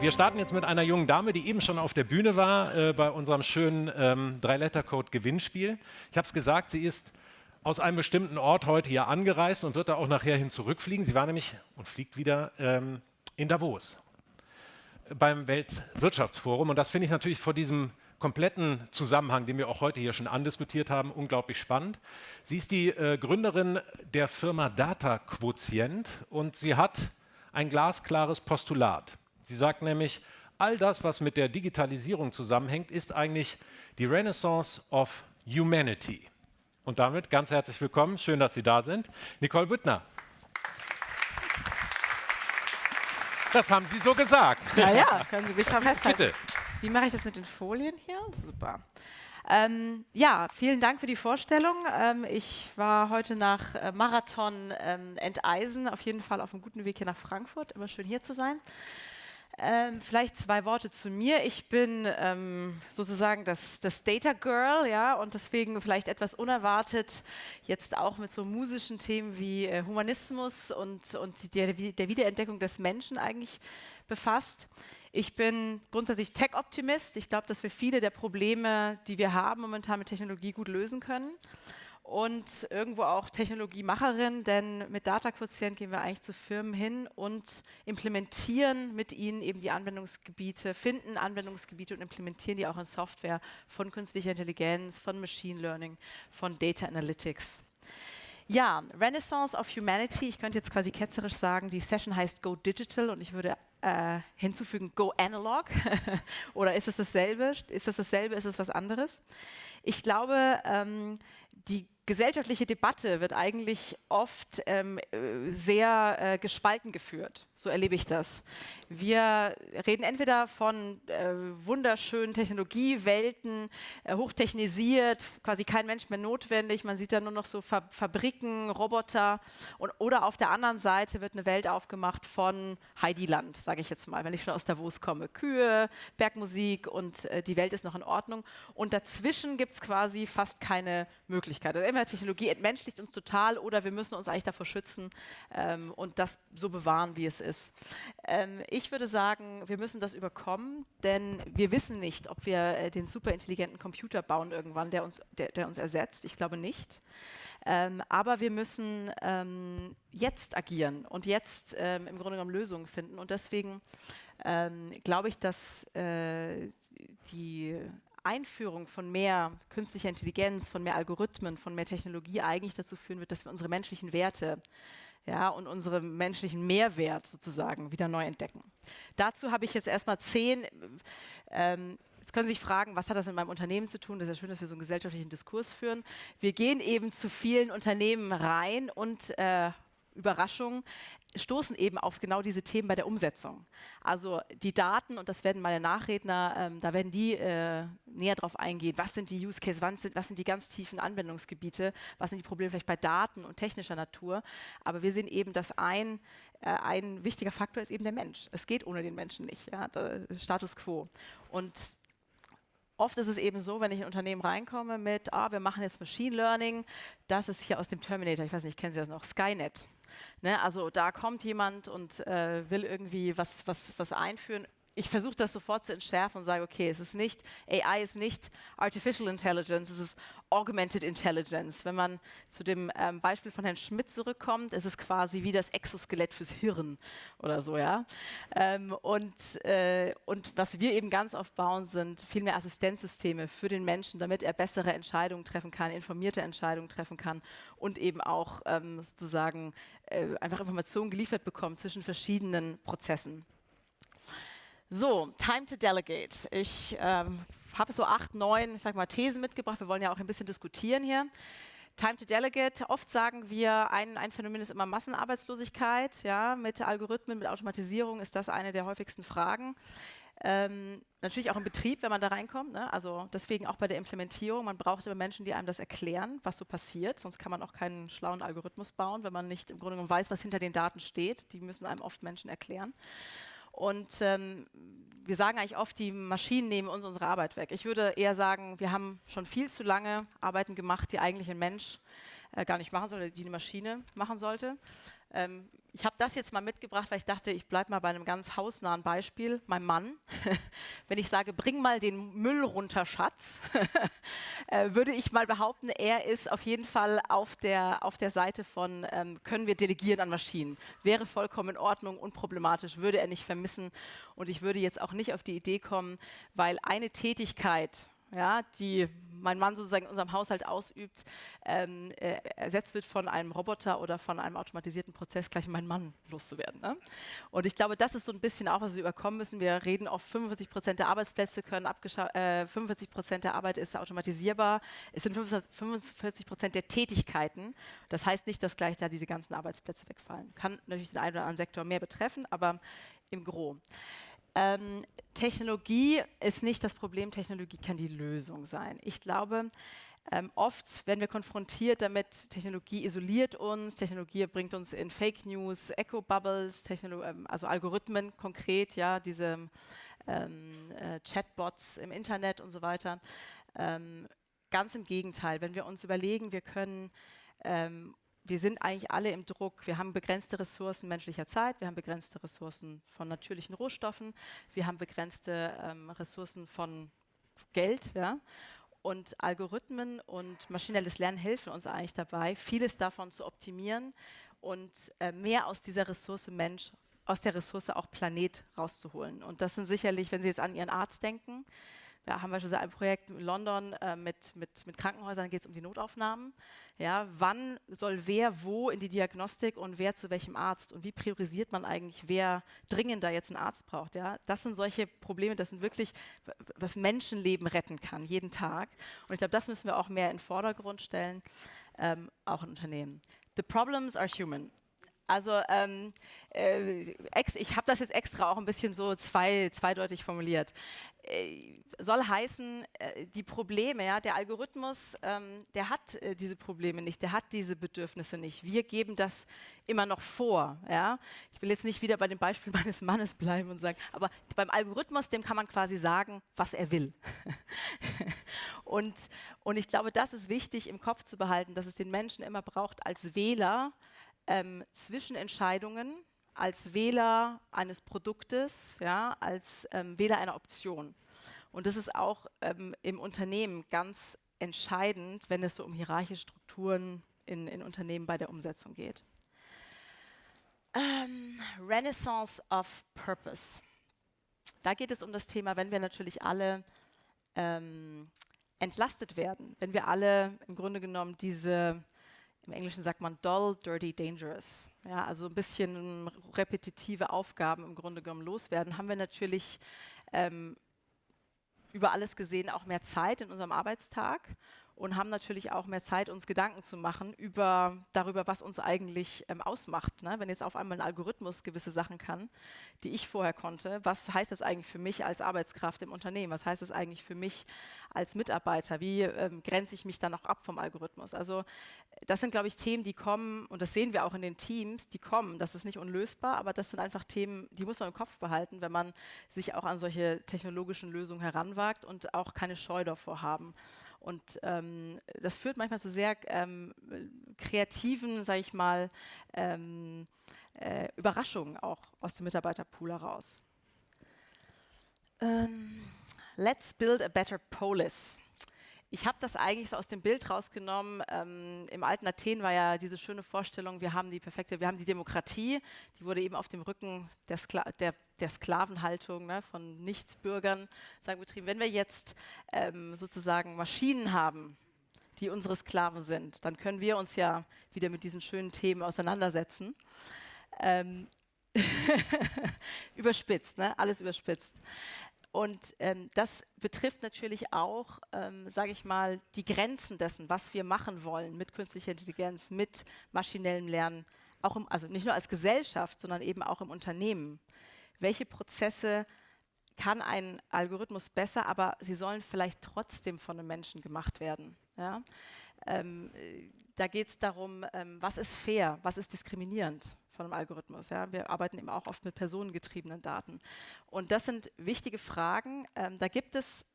Wir starten jetzt mit einer jungen Dame, die eben schon auf der Bühne war äh, bei unserem schönen ähm, Drei-Letter-Code-Gewinnspiel. Ich habe es gesagt, sie ist aus einem bestimmten Ort heute hier angereist und wird da auch nachher hin zurückfliegen. Sie war nämlich und fliegt wieder ähm, in Davos beim Weltwirtschaftsforum. Und das finde ich natürlich vor diesem kompletten Zusammenhang, den wir auch heute hier schon andiskutiert haben, unglaublich spannend. Sie ist die äh, Gründerin der Firma Data Quotient und sie hat ein glasklares Postulat. Sie sagt nämlich, all das, was mit der Digitalisierung zusammenhängt, ist eigentlich die Renaissance of Humanity. Und damit ganz herzlich willkommen, schön, dass Sie da sind, Nicole Büttner. Das haben Sie so gesagt. Ja, ja, können Sie mich festhalten. Bitte. Wie mache ich das mit den Folien hier? Super. Ähm, ja, vielen Dank für die Vorstellung. Ähm, ich war heute nach äh, Marathon ähm, Enteisen auf jeden Fall auf einem guten Weg hier nach Frankfurt. Immer schön hier zu sein. Ähm, vielleicht zwei Worte zu mir. Ich bin ähm, sozusagen das, das, Data Girl, ja, und deswegen vielleicht etwas unerwartet jetzt auch mit so musischen Themen wie äh, Humanismus und, und der, der Wiederentdeckung des Menschen eigentlich befasst. Ich bin grundsätzlich Tech-Optimist. Ich glaube, dass wir viele der Probleme, die wir haben, momentan mit Technologie gut lösen können und irgendwo auch Technologiemacherin, denn mit Data-Quotient gehen wir eigentlich zu Firmen hin und implementieren mit ihnen eben die Anwendungsgebiete, finden Anwendungsgebiete und implementieren die auch in Software von künstlicher Intelligenz, von Machine Learning, von Data Analytics. Ja, Renaissance of Humanity. Ich könnte jetzt quasi ketzerisch sagen, die Session heißt Go Digital und ich würde äh, hinzufügen Go Analog. Oder ist es dasselbe? Ist es dasselbe? Ist es was anderes? Ich glaube, ähm, die gesellschaftliche Debatte wird eigentlich oft ähm, äh, sehr äh, gespalten geführt. So erlebe ich das. Wir reden entweder von äh, wunderschönen Technologiewelten, äh, hochtechnisiert, quasi kein Mensch mehr notwendig. Man sieht da nur noch so Fa Fabriken, Roboter. Und, oder auf der anderen Seite wird eine Welt aufgemacht von Heidiland, sage ich jetzt mal, wenn ich schon aus Davos komme. Kühe, Bergmusik und äh, die Welt ist noch in Ordnung. Und dazwischen gibt es quasi fast keine Möglichkeit. Also entweder Technologie entmenschlicht uns total oder wir müssen uns eigentlich davor schützen ähm, und das so bewahren, wie es ist. Ähm, ich würde sagen, wir müssen das überkommen, denn wir wissen nicht, ob wir äh, den superintelligenten Computer bauen irgendwann, der uns, der, der uns ersetzt. Ich glaube nicht. Ähm, aber wir müssen ähm, jetzt agieren und jetzt ähm, im Grunde genommen Lösungen finden. Und deswegen ähm, glaube ich, dass äh, die Einführung von mehr künstlicher Intelligenz, von mehr Algorithmen, von mehr Technologie eigentlich dazu führen wird, dass wir unsere menschlichen Werte ja, und unseren menschlichen Mehrwert sozusagen wieder neu entdecken. Dazu habe ich jetzt erstmal zehn, ähm, jetzt können Sie sich fragen, was hat das mit meinem Unternehmen zu tun? Das ist ja schön, dass wir so einen gesellschaftlichen Diskurs führen. Wir gehen eben zu vielen Unternehmen rein und äh, Überraschung, stoßen eben auf genau diese Themen bei der Umsetzung. Also die Daten, und das werden meine Nachredner, ähm, da werden die äh, näher drauf eingehen, was sind die Use Cases, was sind, was sind die ganz tiefen Anwendungsgebiete, was sind die Probleme vielleicht bei Daten und technischer Natur. Aber wir sehen eben, dass ein, äh, ein wichtiger Faktor ist eben der Mensch. Es geht ohne den Menschen nicht, ja, Status quo. Und Oft ist es eben so, wenn ich in ein Unternehmen reinkomme mit, ah, wir machen jetzt Machine Learning, das ist hier aus dem Terminator, ich weiß nicht, kennen Sie das noch, Skynet. Ne, also da kommt jemand und äh, will irgendwie was, was, was einführen. Ich versuche das sofort zu entschärfen und sage, okay, es ist nicht, AI ist nicht Artificial Intelligence, es ist Augmented Intelligence. Wenn man zu dem ähm, Beispiel von Herrn Schmidt zurückkommt, ist es quasi wie das Exoskelett fürs Hirn oder so, ja. Ähm, und, äh, und was wir eben ganz oft bauen, sind viel mehr Assistenzsysteme für den Menschen, damit er bessere Entscheidungen treffen kann, informierte Entscheidungen treffen kann und eben auch ähm, sozusagen äh, einfach Informationen geliefert bekommt zwischen verschiedenen Prozessen. So, Time to Delegate. Ich ähm, habe so acht, neun, ich sag mal, Thesen mitgebracht. Wir wollen ja auch ein bisschen diskutieren hier. Time to Delegate. Oft sagen wir, ein, ein, Phänomen ist immer Massenarbeitslosigkeit. Ja, mit Algorithmen, mit Automatisierung ist das eine der häufigsten Fragen. Ähm, natürlich auch im Betrieb, wenn man da reinkommt. Ne? Also deswegen auch bei der Implementierung. Man braucht immer Menschen, die einem das erklären, was so passiert. Sonst kann man auch keinen schlauen Algorithmus bauen, wenn man nicht im Grunde genommen weiß, was hinter den Daten steht. Die müssen einem oft Menschen erklären. Und ähm, wir sagen eigentlich oft, die Maschinen nehmen uns unsere Arbeit weg. Ich würde eher sagen, wir haben schon viel zu lange Arbeiten gemacht, die eigentlich ein Mensch äh, gar nicht machen sollte, die eine Maschine machen sollte. Ähm, ich habe das jetzt mal mitgebracht, weil ich dachte, ich bleibe mal bei einem ganz hausnahen Beispiel. Mein Mann, wenn ich sage, bring mal den Müll runter, Schatz, äh, würde ich mal behaupten, er ist auf jeden Fall auf der, auf der Seite von, ähm, können wir delegieren an Maschinen. Wäre vollkommen in Ordnung, unproblematisch, würde er nicht vermissen. Und ich würde jetzt auch nicht auf die Idee kommen, weil eine Tätigkeit, ja, die mein Mann sozusagen in unserem Haushalt ausübt, ähm, äh, ersetzt wird von einem Roboter oder von einem automatisierten Prozess, gleich meinen Mann loszuwerden. Ne? Und ich glaube, das ist so ein bisschen auch, was wir überkommen müssen. Wir reden oft, 45 Prozent der Arbeitsplätze können äh, 45 Prozent der Arbeit ist automatisierbar. Es sind 45 Prozent der Tätigkeiten. Das heißt nicht, dass gleich da diese ganzen Arbeitsplätze wegfallen. Kann natürlich den einen oder anderen Sektor mehr betreffen, aber im Gro. Ähm, Technologie ist nicht das Problem, Technologie kann die Lösung sein. Ich glaube, ähm, oft werden wir konfrontiert damit, Technologie isoliert uns, Technologie bringt uns in Fake News, Echo-Bubbles, ähm, also Algorithmen konkret, ja, diese ähm, äh, Chatbots im Internet und so weiter. Ähm, ganz im Gegenteil, wenn wir uns überlegen, wir können ähm, wir sind eigentlich alle im Druck. Wir haben begrenzte Ressourcen menschlicher Zeit, wir haben begrenzte Ressourcen von natürlichen Rohstoffen, wir haben begrenzte ähm, Ressourcen von Geld. Ja? Und Algorithmen und maschinelles Lernen helfen uns eigentlich dabei, vieles davon zu optimieren und äh, mehr aus dieser Ressource Mensch, aus der Ressource auch Planet rauszuholen. Und das sind sicherlich, wenn Sie jetzt an Ihren Arzt denken, da haben wir schon ein Projekt in London äh, mit, mit, mit Krankenhäusern, geht es um die Notaufnahmen. Ja, wann soll wer wo in die Diagnostik und wer zu welchem Arzt? Und wie priorisiert man eigentlich, wer dringender jetzt einen Arzt braucht? Ja? Das sind solche Probleme, das sind wirklich, was Menschenleben retten kann, jeden Tag. Und ich glaube, das müssen wir auch mehr in den Vordergrund stellen, ähm, auch in Unternehmen. The problems are human. Also ähm, äh, ich habe das jetzt extra auch ein bisschen so zwei, zweideutig formuliert. Äh, soll heißen, äh, die Probleme, ja, der Algorithmus, ähm, der hat äh, diese Probleme nicht, der hat diese Bedürfnisse nicht. Wir geben das immer noch vor. Ja? Ich will jetzt nicht wieder bei dem Beispiel meines Mannes bleiben und sagen, aber beim Algorithmus, dem kann man quasi sagen, was er will. und, und ich glaube, das ist wichtig im Kopf zu behalten, dass es den Menschen immer braucht als Wähler, ähm, Zwischenentscheidungen als Wähler eines Produktes, ja, als ähm, Wähler einer Option. Und das ist auch ähm, im Unternehmen ganz entscheidend, wenn es so um hierarchische Strukturen in, in Unternehmen bei der Umsetzung geht. Ähm, Renaissance of Purpose. Da geht es um das Thema, wenn wir natürlich alle ähm, entlastet werden, wenn wir alle im Grunde genommen diese im Englischen sagt man dull, dirty, dangerous. Ja, also ein bisschen repetitive Aufgaben im Grunde genommen loswerden, haben wir natürlich ähm, über alles gesehen auch mehr Zeit in unserem Arbeitstag und haben natürlich auch mehr Zeit, uns Gedanken zu machen über, darüber, was uns eigentlich ähm, ausmacht. Ne? Wenn jetzt auf einmal ein Algorithmus gewisse Sachen kann, die ich vorher konnte, was heißt das eigentlich für mich als Arbeitskraft im Unternehmen? Was heißt das eigentlich für mich als Mitarbeiter? Wie ähm, grenze ich mich dann auch ab vom Algorithmus? Also das sind, glaube ich, Themen, die kommen, und das sehen wir auch in den Teams, die kommen. Das ist nicht unlösbar, aber das sind einfach Themen, die muss man im Kopf behalten, wenn man sich auch an solche technologischen Lösungen heranwagt und auch keine Scheu davor haben. Und ähm, das führt manchmal zu sehr ähm, kreativen, sage ich mal, ähm, äh, Überraschungen auch aus dem Mitarbeiterpool heraus. Ähm, let's build a better polis. Ich habe das eigentlich so aus dem Bild rausgenommen. Ähm, Im alten Athen war ja diese schöne Vorstellung, wir haben die perfekte, wir haben die Demokratie, die wurde eben auf dem Rücken der, Skla der, der Sklavenhaltung ne, von Nichtbürgern sagen, betrieben. Wenn wir jetzt ähm, sozusagen Maschinen haben, die unsere Sklaven sind, dann können wir uns ja wieder mit diesen schönen Themen auseinandersetzen. Ähm, überspitzt, ne? alles überspitzt. Und ähm, das betrifft natürlich auch, ähm, sage ich mal, die Grenzen dessen, was wir machen wollen mit künstlicher Intelligenz, mit maschinellem Lernen, auch im, also nicht nur als Gesellschaft, sondern eben auch im Unternehmen. Welche Prozesse kann ein Algorithmus besser, aber sie sollen vielleicht trotzdem von einem Menschen gemacht werden. Ja? Ähm, da geht es darum, ähm, was ist fair, was ist diskriminierend von einem Algorithmus. Ja? Wir arbeiten eben auch oft mit personengetriebenen Daten. Und das sind wichtige Fragen. Ähm, da gibt es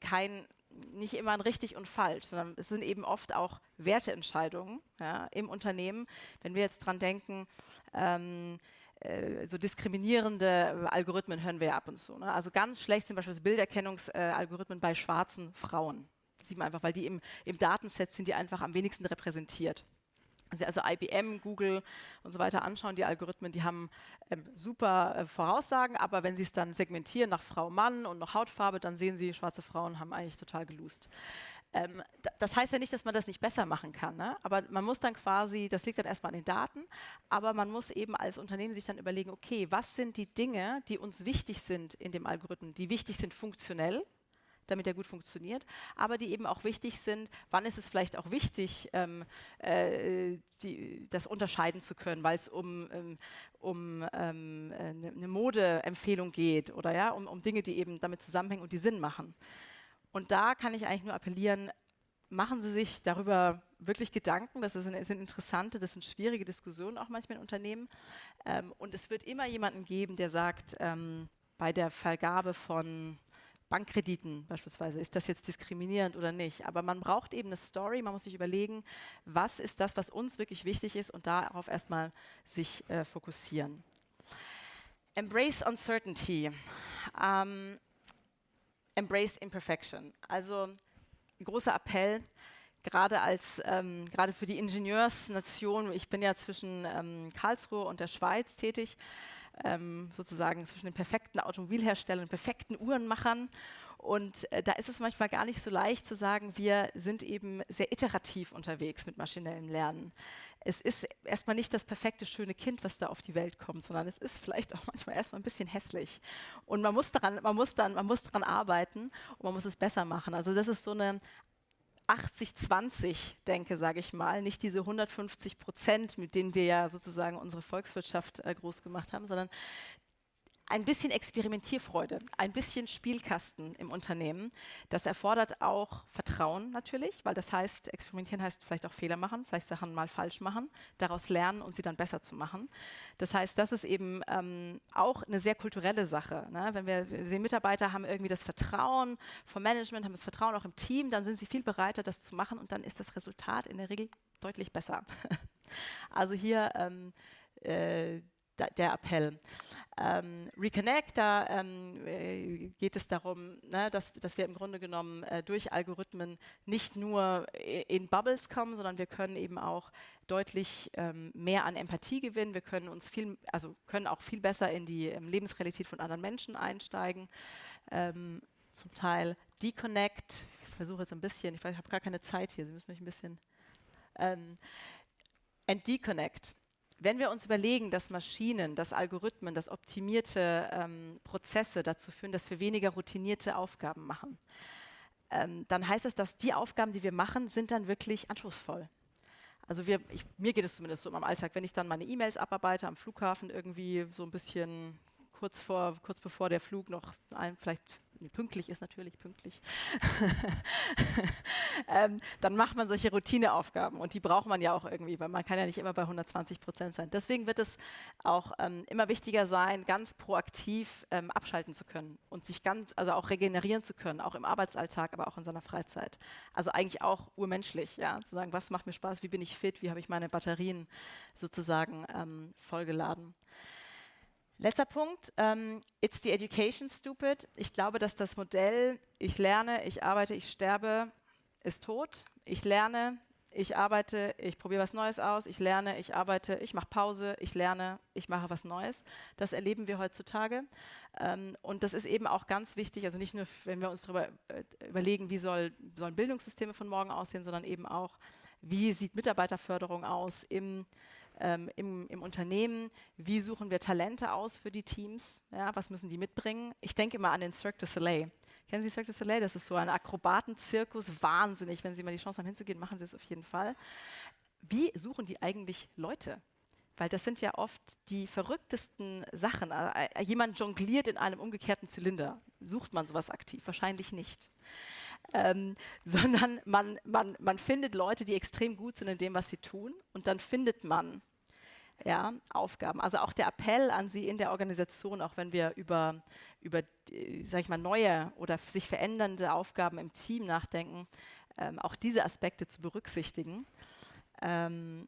kein, nicht immer ein richtig und falsch, sondern es sind eben oft auch Werteentscheidungen ja, im Unternehmen. Wenn wir jetzt dran denken, Ähm, äh, so diskriminierende Algorithmen hören wir ja ab und zu. Ne? Also ganz schlecht sind beispielsweise Bilderkennungsalgorithmen bei schwarzen Frauen. Sieht man einfach, weil die im, im Datenset sind die einfach am wenigsten repräsentiert. Sie also IBM, Google und so weiter anschauen, die Algorithmen, die haben ähm, super äh, Voraussagen, aber wenn sie es dann segmentieren nach Frau, Mann und nach Hautfarbe, dann sehen sie, schwarze Frauen haben eigentlich total gelust. Ähm, das heißt ja nicht, dass man das nicht besser machen kann, ne? aber man muss dann quasi, das liegt dann erstmal an den Daten, aber man muss eben als Unternehmen sich dann überlegen, okay, was sind die Dinge, die uns wichtig sind in dem Algorithmen, die wichtig sind funktionell, damit er gut funktioniert, aber die eben auch wichtig sind, wann ist es vielleicht auch wichtig, ähm, äh, die, das unterscheiden zu können, weil es um, ähm, um ähm, eine, Modeempfehlung geht oder ja, um, um Dinge, die eben damit zusammenhängen und die Sinn machen. Und da kann ich eigentlich nur appellieren, machen Sie sich darüber wirklich Gedanken. Das sind, sind interessante, das sind schwierige Diskussionen auch manchmal in Unternehmen. Ähm, und es wird immer jemanden geben, der sagt, ähm, bei der Vergabe von Bankkrediten beispielsweise, ist das jetzt diskriminierend oder nicht? Aber man braucht eben eine Story, man muss sich überlegen, was ist das, was uns wirklich wichtig ist und darauf erstmal sich äh, fokussieren. Embrace Uncertainty. Ähm, embrace Imperfection. Also ein großer Appell, gerade als ähm, gerade für die Ingenieursnation. Ich bin ja zwischen ähm, Karlsruhe und der Schweiz tätig ähm, sozusagen zwischen den perfekten Automobilherstellern und perfekten Uhrenmachern. Und äh, da ist es manchmal gar nicht so leicht zu sagen, wir sind eben sehr iterativ unterwegs mit maschinellem Lernen. Es ist erstmal nicht das perfekte, schöne Kind, was da auf die Welt kommt, sondern es ist vielleicht auch manchmal erstmal ein bisschen hässlich. Und man muss daran, man muss dann, man muss daran arbeiten und man muss es besser machen. Also das ist so eine 80-20 denke, sage ich mal, nicht diese 150 Prozent, mit denen wir ja sozusagen unsere Volkswirtschaft äh, groß gemacht haben, sondern ein bisschen Experimentierfreude, ein bisschen Spielkasten im Unternehmen. Das erfordert auch Vertrauen natürlich, weil das heißt, experimentieren heißt vielleicht auch Fehler machen, vielleicht Sachen mal falsch machen, daraus lernen und sie dann besser zu machen. Das heißt, das ist eben ähm, auch eine sehr kulturelle Sache. Ne? Wenn wir, wir sehen, Mitarbeiter haben irgendwie das Vertrauen vom Management, haben das Vertrauen auch im Team, dann sind sie viel bereiter, das zu machen und dann ist das Resultat in der Regel deutlich besser. also hier ähm, äh, der Appell. Ähm, Reconnect, da ähm, äh, geht es darum, ne, dass, dass, wir im Grunde genommen äh, durch Algorithmen nicht nur in Bubbles kommen, sondern wir können eben auch deutlich ähm, mehr an Empathie gewinnen. Wir können uns viel, also können auch viel besser in die ähm, Lebensrealität von anderen Menschen einsteigen. Ähm, zum Teil Deconnect. Ich versuche jetzt ein bisschen, ich, ich habe gar keine Zeit hier, Sie müssen mich ein bisschen. Ähm, and Deconnect wenn wir uns überlegen, dass Maschinen, dass Algorithmen, dass optimierte ähm, Prozesse dazu führen, dass wir weniger routinierte Aufgaben machen, ähm, dann heißt es, dass die Aufgaben, die wir machen, sind dann wirklich anspruchsvoll. Also wir, ich, mir geht es zumindest so meinem Alltag, wenn ich dann meine E-Mails abarbeite am Flughafen irgendwie so ein bisschen kurz vor, kurz bevor der Flug noch ein, vielleicht pünktlich ist natürlich pünktlich, ähm, dann macht man solche Routineaufgaben und die braucht man ja auch irgendwie, weil man kann ja nicht immer bei 120 Prozent sein. Deswegen wird es auch ähm, immer wichtiger sein, ganz proaktiv ähm, abschalten zu können und sich ganz, also auch regenerieren zu können, auch im Arbeitsalltag, aber auch in seiner Freizeit. Also eigentlich auch urmenschlich, ja, zu sagen, was macht mir Spaß, wie bin ich fit, wie habe ich meine Batterien sozusagen ähm, vollgeladen. Letzter Punkt, ähm, it's the education stupid. Ich glaube, dass das Modell, ich lerne, ich arbeite, ich sterbe, ist tot. Ich lerne, ich arbeite, ich probiere was Neues aus, ich lerne, ich arbeite, ich mache Pause, ich lerne, ich mache was Neues. Das erleben wir heutzutage. Ähm, und das ist eben auch ganz wichtig, also nicht nur, wenn wir uns darüber äh, überlegen, wie soll, sollen Bildungssysteme von morgen aussehen, sondern eben auch, wie sieht Mitarbeiterförderung aus im ähm, im, im, Unternehmen, wie suchen wir Talente aus für die Teams, ja, was müssen die mitbringen. Ich denke immer an den Cirque du Soleil. Kennen Sie Cirque du Soleil? Das ist so ein Akrobatenzirkus, wahnsinnig. Wenn Sie mal die Chance haben hinzugehen, machen Sie es auf jeden Fall. Wie suchen die eigentlich Leute? Weil das sind ja oft die verrücktesten Sachen. Äh, äh, jemand jongliert in einem umgekehrten Zylinder. Sucht man sowas aktiv? Wahrscheinlich nicht ähm, sondern man, man, man findet Leute, die extrem gut sind in dem, was sie tun und dann findet man ja, Aufgaben. Also auch der Appell an Sie in der Organisation, auch wenn wir über, über sag ich mal, neue oder sich verändernde Aufgaben im Team nachdenken, ähm, auch diese Aspekte zu berücksichtigen. Ähm,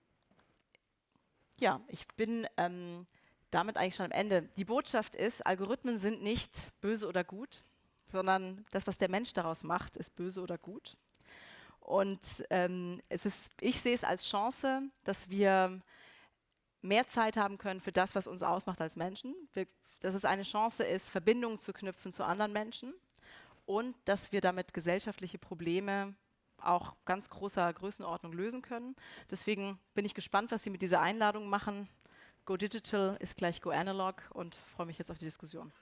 Ja, ich bin ähm, damit eigentlich schon am Ende. Die Botschaft ist, Algorithmen sind nicht böse oder gut, sondern das, was der Mensch daraus macht, ist böse oder gut. Und ähm, es ist, ich sehe es als Chance, dass wir mehr Zeit haben können für das, was uns ausmacht als Menschen. Wir, dass es eine Chance ist, Verbindungen zu knüpfen zu anderen Menschen und dass wir damit gesellschaftliche Probleme auch ganz großer Größenordnung lösen können. Deswegen bin ich gespannt, was Sie mit dieser Einladung machen. Go Digital ist gleich Go Analog und freue mich jetzt auf die Diskussion.